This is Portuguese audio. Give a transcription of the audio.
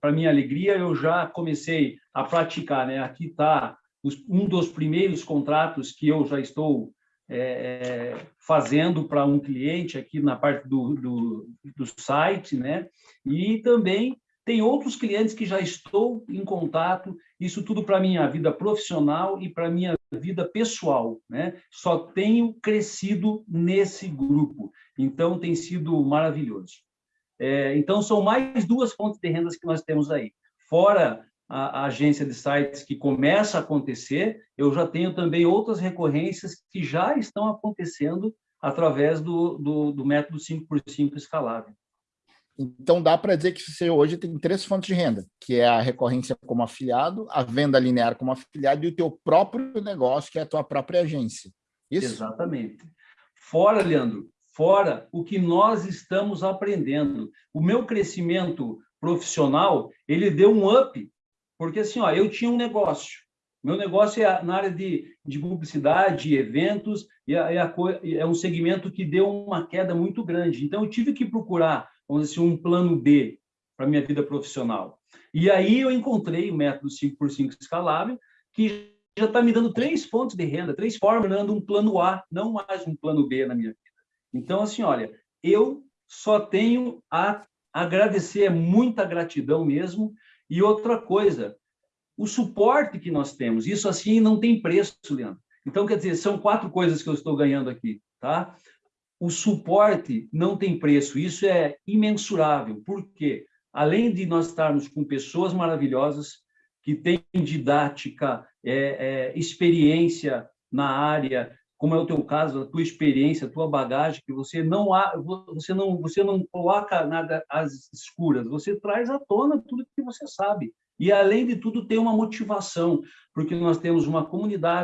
para minha alegria, eu já comecei a praticar. Né? Aqui está um dos primeiros contratos que eu já estou é, fazendo para um cliente aqui na parte do, do, do site, né? E também tem outros clientes que já estou em contato, isso tudo para minha vida profissional e para minha vida pessoal, né? Só tenho crescido nesse grupo, então tem sido maravilhoso. É, então são mais duas fontes de rendas que nós temos aí. Fora a, a, agência de sites que começa a acontecer, eu já tenho também outras recorrências que já estão acontecendo através do, do, do método 5x5 escalável. Então, dá para dizer que você hoje tem três fontes de renda, que é a recorrência como afiliado, a venda linear como afiliado e o teu próprio negócio, que é a tua própria agência. Isso? Exatamente. Fora, Leandro, fora o que nós estamos aprendendo. O meu crescimento profissional, ele deu um up porque assim, ó, eu tinha um negócio. Meu negócio é na área de, de publicidade, eventos, e é, a, é um segmento que deu uma queda muito grande. Então, eu tive que procurar, vamos dizer assim, um plano B para minha vida profissional. E aí eu encontrei o método 5x5 escalável, que já está me dando três fontes de renda, três formas, dando um plano A, não mais um plano B na minha vida. Então, assim, olha, eu só tenho a agradecer, é muita gratidão mesmo, e outra coisa, o suporte que nós temos, isso assim não tem preço, Leandro. Então, quer dizer, são quatro coisas que eu estou ganhando aqui, tá? O suporte não tem preço, isso é imensurável, porque além de nós estarmos com pessoas maravilhosas, que têm didática, é, é, experiência na área, como é o teu caso, a tua experiência, a tua bagagem, que você não há, você não você não coloca nada às escuras, você traz à tona tudo que você sabe. E além de tudo tem uma motivação, porque nós temos uma comunidade